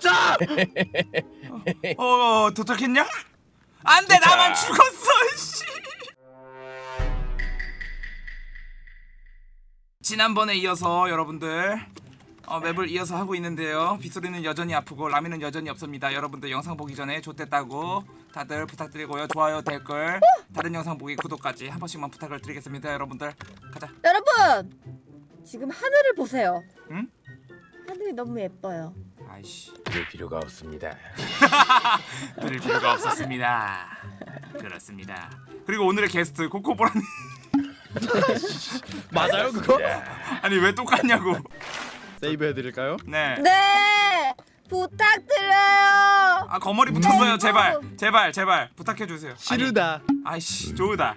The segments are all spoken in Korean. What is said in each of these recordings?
도착! 어, 어 도착했냐? 안 돼 도착. 나만 죽었어 씨. 지난번에 이어서 여러분들 어, 맵을 이어서 하고 있는데요 빗소리는 여전히 아프고 라미는 여전히 없습니다 여러분들 영상 보기 전에 좋댔다고 다들 부탁드리고요 좋아요 댓글 다른 영상 보기 구독까지 한 번씩만 부탁을 드리겠습니다 여러분들 가자 여러분 지금 하늘을 보세요. 응? 하늘이 너무 예뻐요. 아이씨. 그럴 필요가 없습니다. 들을 필요가 없었습니다. 그렇습니다. 그리고 오늘의 게스트 코코보라님. 맞아요 그거? 아니 왜 똑같냐고. 세이브 해드릴까요? 네. 네! 부탁드려요. 아 거머리 붙었어요. 음. 제발. 제발 제발. 부탁해 주세요. 시르다. 아이씨 조우다.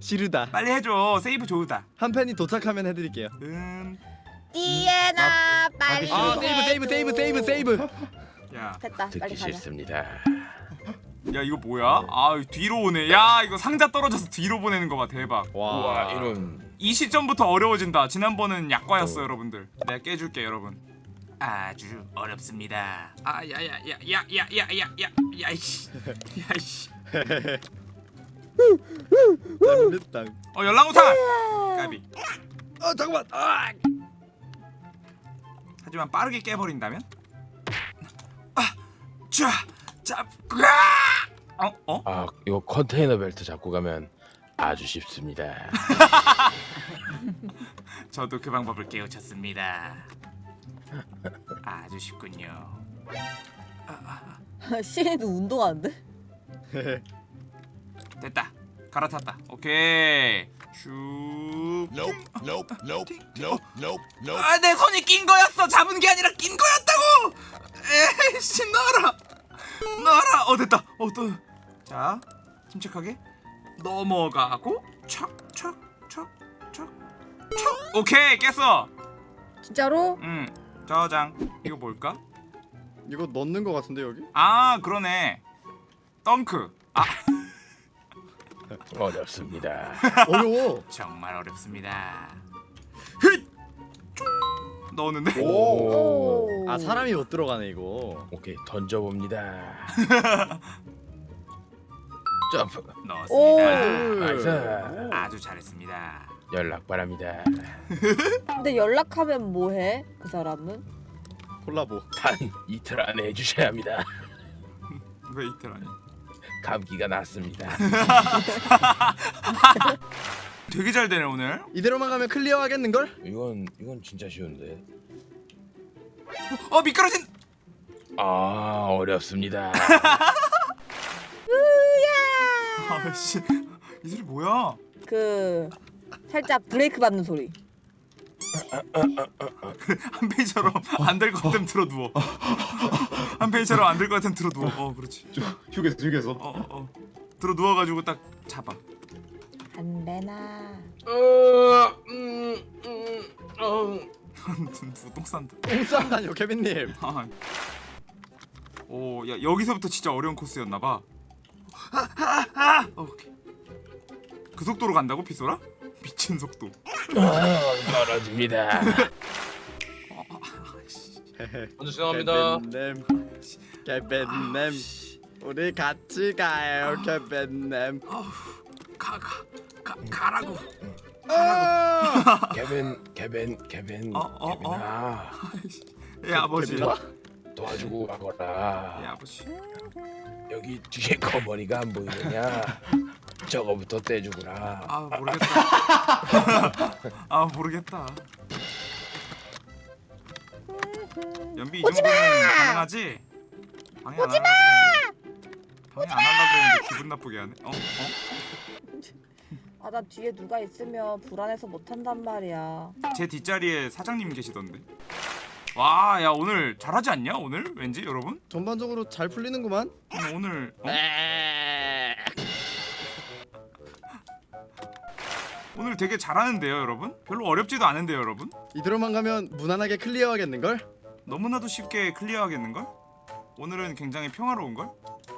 시르다. 빨리 해줘. 세이브 조우다. 한 팬이 도착하면 해드릴게요. 음야 디에나 빨리. 아 세이브 세이브 세이브 세이브 세이브 됐다 듣기 빨리 가자. 싫습니다. 야 이거 뭐야 아 뒤로 오네 야 이거 상자 떨어져서 뒤로 보내는 거봐 대박 와 이런 이 시점부터 어려워진다 지난번은 약과였어 여러분들 내가 깨줄게 여러분 아주 어렵습니다 아 아야야야야야야야야 야이씨 어 연락오탄 까비 아 잠깐만 아 하지만 빠르게 깨버린다면 아 자잡 어? 어? 아 이거 컨테이너 벨트 잡고 가면 아주 쉽습니다. 저도 그 방법을 깨우쳤습니다 아주 쉽군요 시인도 운동하는데? 됐다 갈아탔다 오케이 슉 아, 내 손이 낀 거였어. 잡은 게 아니라 낀 거였다고. 에이씨, 놔라. 놔라. 어, 됐다. 어, 또. 자, 침착하게 넘어가고 촥, 촥, 촥, 촥, 촥. 오케이, 깼어. 진짜로? 음, 저장. 이거 뭘까? 이거 넣는 거 같은데 여기? 아, 그러네. 덩크. 아, 어렵습니다. 어려워 정말 어렵습니다. 휘! 쭉 넣었는데. 오. 오. 아 사람이 못 들어가네 이거 오케이 던져봅니다. 점프. 넣었습니다. nice. 아주 잘했습니다. 연락 바랍니다. 근데 연락하면 뭐해? 그 사람은? 콜라보 단 이틀 안에 해주셔야 합니다. 왜 이틀 아니? 감기가 났습니다. 되게 잘 되네 오늘. 이대로만 가면 클리어 하겠는걸? 이건 이건 진짜 쉬운데. 어 미끄러진. 아 어렵습니다. 아씨 이 소리 뭐야? 그 살짝 브레이크 받는 소리. 한 페이지처럼 안 될 것 같으면 들어 누워. 한 페이지처럼 안 될 것 같으면 들어 누워. 어 그렇지. 휴게소 휴게소 어 어. 어. 들어 누워가지고 딱 잡아. 안 되나? 어, 음, 음, 어. 누구 똥 싼다. 똥 싼다뇨 케빈님 아. 오, 야 여기서부터 진짜 어려운 코스였나 봐. 아, 아, 아! 어, 오케이. 그 속도로 간다고 피소라? 미친 속도. 아, 떨어집니다. 먼저 죄송합니다. 케빈님 케빈님 우리 같이 가요 케빈님 아우, 가, 가, 가, 가라고. 아! 케빈, 케빈, 케빈, 어, 어, 어? 케빈아 예 아버지. 도와주고 예 가거라. 아버지. 여기 뒤에 거머리가 안 보이느냐? 저거부터 떼주거라. 아 모르겠다. 아 모르겠다. 연비 이 정도면 가능하지? 방해 안 그랬는데 방해 안 하려고 그랬는데 기분 나쁘게 하네. 어? 어? 아 나 뒤에 누가 있으면 불안해서 못 한단 말이야. 제 뒷자리에 사장님 계시던데. 와, 야 오늘 잘하지 않냐? 오늘 왠지 여러분? 전반적으로 잘 풀리는구만 오늘 오늘 어? 오늘 되게 잘하는데요, 여러분? 별로 어렵지도 않은데요, 여러분? 이대로만 가면 무난하게 클리어 하겠는걸? 너무나도 쉽게 클리어하겠는 걸? 오늘은 굉장히 평화로운 걸?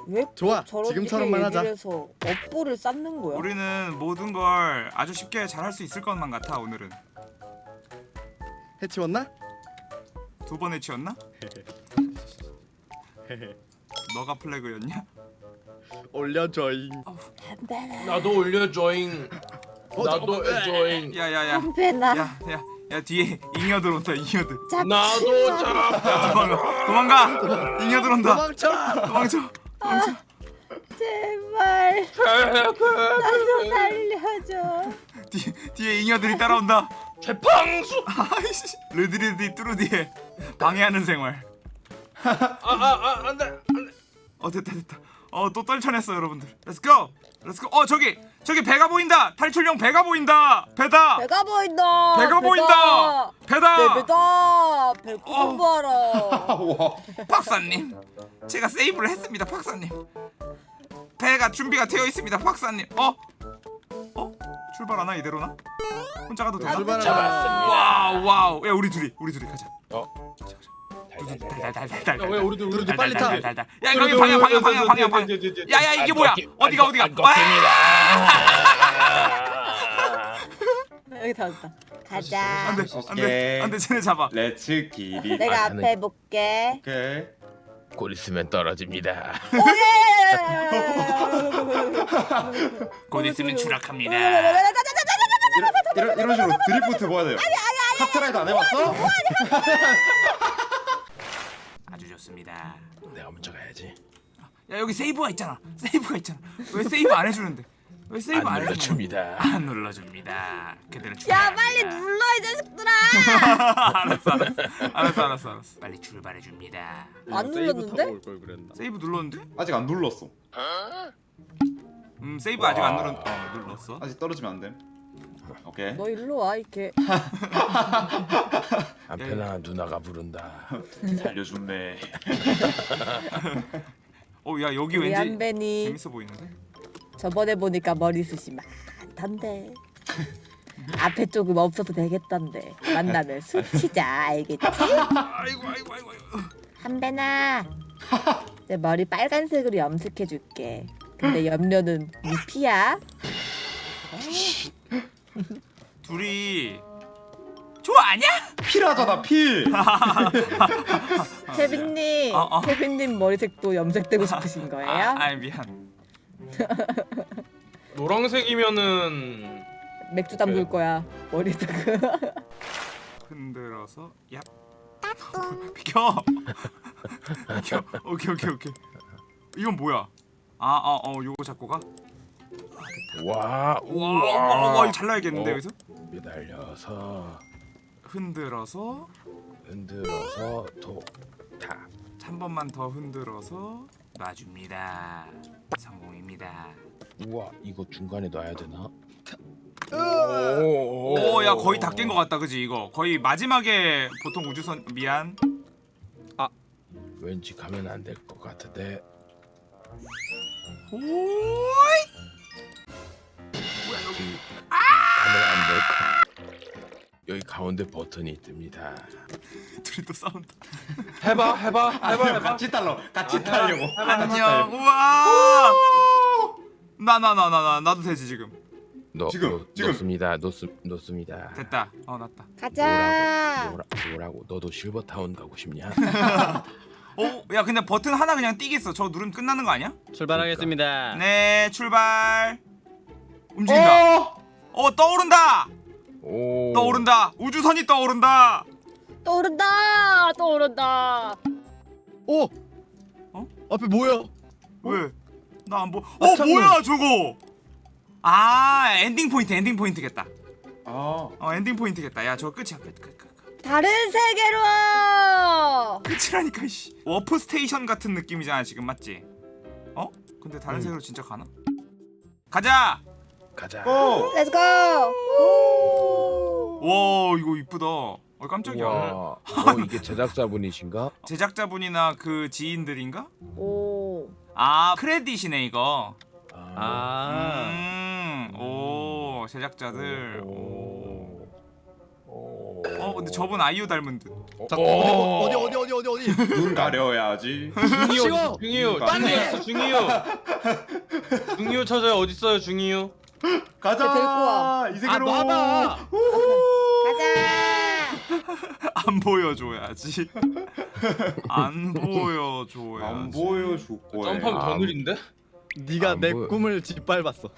왜 좋아, 지금처럼만 하자. 해서 업보를 쌓는 거야? 우리는 모든 걸 아주 쉽게 잘할 수 있을 것만 같아 오늘은. 해치웠나? 두 번 해치웠나? 너가 플래그였냐? 올려줘잉. 나도 올려줘잉. 어, 나도. 해줘잉. 야야야. 담배나. 야야 야 뒤에 잉여들 온다 잉여들. 나도 잡. 도망가 도망가. 잉여들 온다. 도망쳐. 도망쳐. 제발. 나좀 살려줘. 뒤, 뒤에 잉여들이 따라온다. 재팡수. 아이씨. 르드리드 뚜루디에 방해하는 생활. 아아아 안돼 안돼. 어 됐다 됐다. 어또 떨쳐냈어 여러분들. 렛츠고 렛츠고 어 저기 저기 배가 보인다 탈출용 배가 보인다 배다 배가 보인다 배가 보인다 배다 네 배다 배꼽 와 박사님 제가 세이브를 했습니다 박사님 배가 준비가 되어 있습니다 박사님 어? 어? 출발하나 이대로나? 혼자 가도 되나? 출발하라. 잡았습니다. 와우 와우 야 우리 둘이 우리 둘이 가자 어. 달달달달달 야, 왜 우리들 우리들 우리들 빨리 타. 야 거기 방향 방향 방향 방향 방향. 야야 이게 뭐야? 어디가 어디가? 여기 다 왔다 가자. 안돼 안돼 안돼 쟤네 잡아. let's get it 내가 아, 앞에 볼게. 오케이. 곧 있으면 떨어집니다. 곧 있으면 추락합니다. 이런, 이런 식으로 드리프트 뭐야 돼요. 카트라이더 안 해봤어? 아주 좋습니다. 내가 먼저 가야지. 야 여기 세이브가 있잖아. 세이브가 있잖아. 왜 세이브 안 해주는데? 왜 세이브 안안 해주는 눌러줍니다. 안 눌러줍니다. 그대로 야. 빨리 눌러 이 자식들아! 알았어 알았어 알았어 알았어. 알았어 빨리 출발해 줍니다. 안 세이브 눌렀는데? 세이브 눌렀는데? 아직 안 눌렀어. 음 세이브 아직 안 눌렀 어 눌렀어? 아직 떨어지면 안 돼 오케이. 너 일로 와 이렇게. 한편아 누나가 부른다. 살려줬네. 어야 여기 왠지 한배니 재밌어 보이는데? 저번에 보니까 머리 숱이 많던데. 앞에 조금 없어도 되겠던데. 만나면 술 치자 알겠지? 아이고 아이고 아이고 한배나. 내 머리 빨간색으로 염색해줄게. 근데 염료는 네 피야 둘이 좋아하냐? 필하잖아 필. 케빈님 어, 어. 케빈님 머리색도 염색되고 싶으신 거예요? 아, 아 미안. 노란색이면은 맥주 담글 거야 머리다가 흔들어서 야. 비켜. 비켜. 오케이 오케이 오케이. 이건 뭐야? 아어어 요거 잡고 가 와 와와. 이거 잘라야겠는데 어. 여기서 매달려서 흔들어서 흔들어서 도다 한 번만 더 흔들어서 놔줍니다. 성공입니다. 우와 이거 중간에 놔야 되나? 오 야 거의 다 깬 것 같다 그지 이거? 거의 마지막에 보통 우주선 미안. 왠지 가면 안 될 것 같은데. 오이 안될 것. 여기 가운데 버튼이 뜹니다. 둘이 또 싸운다 해봐 해봐 해봐 해봐. 같이 달러 같이 타려고 안녕 우와 나 나 나 나 나 나도 되지 지금 넣, 지금, 넣, 지금. 넣습니다. 넣습 넣습니다. 됐다 어 났다 가자 뭐라, 뭐라고 너도 실버 타운 가고 싶냐? 어야 근데 버튼 하나 그냥 띄겠어 저거 누르면 끝나는 거 아니야? 출발하겠습니다. 네 출발 움직인다 어! 어 떠오른다 오 떠오른다 우주선이 떠오른다 떠오른다 떠오른다 오. 어? 앞에 뭐야? 왜? 나 안 보. 아, 어 잠깐만. 뭐야 저거? 아 엔딩 포인트 엔딩 포인트겠다. 아 어 엔딩 포인트겠다. 야 저거 끝이야 끝. 끝. 다른 세계로 끝이라니까 씨. warp station 같은 느낌이잖아 지금 맞지? 어? 근데 다른 응. 세계로 진짜 가나? 가자. 가자. go! let's go 와 이거 이쁘다. 어 깜짝이야. 어 이게 제작자분이신가? 제작자분이나 그 지인들인가? 오 아 크레딧이네 이거. 아. 음. 오 제작자들. 오. 오. 어 근데 저분 아이유 닮은 듯. 잠깐 어디 어디 어디 어디 어디 어디? 눈 가려야지 중이요! 중이요 중이요 중이요 찾아요 어디 있어요 중이요? 가자 데리고 와. 이아 세계로 놔봐. 가자 안 보여줘야지. 안 보여줘야지. 안 보여줄 거야. 점프하면 더 느린데? 네가 안내 보여. 꿈을 짓밟았어.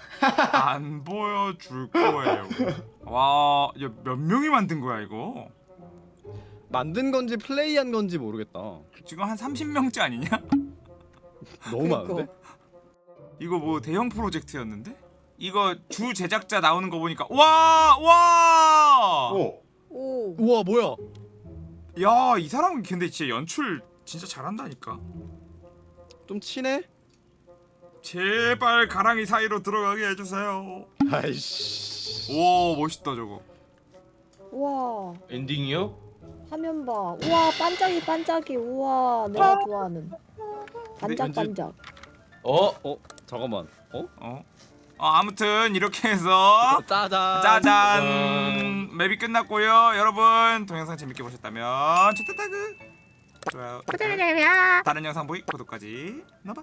안 보여줄 거예요. 와, 야, 몇 명이 만든 거야 이거? 만든 건지 플레이한 건지 모르겠다. 지금 한 30명째 아니냐? 너무 그러니까. 많은데? 이거 뭐 대형 프로젝트였는데? 이거 주 제작자 나오는 거 보니까 와! 와! 오. 오. 우와 뭐야? 야, 이 사람은 근데 진짜 연출 진짜 잘한다니까. 좀 친해? 제발 가랑이 사이로 들어가게 해주세요. 아이씨. 오, 멋있다 저거. 우와. 엔딩이요? 화면 봐. 우와 반짝이 반짝이. 우와 내가 좋아하는. 반짝반짝. 어? 어 잠깐만. 어? 어? 어 아무튼 이렇게 해서 짜잔. 짜잔. 맵이 끝났고요. 여러분 동영상 재밌게 보셨다면 좋다타그 좋아요. 다른 영상 보기 구독까지. 눌러봐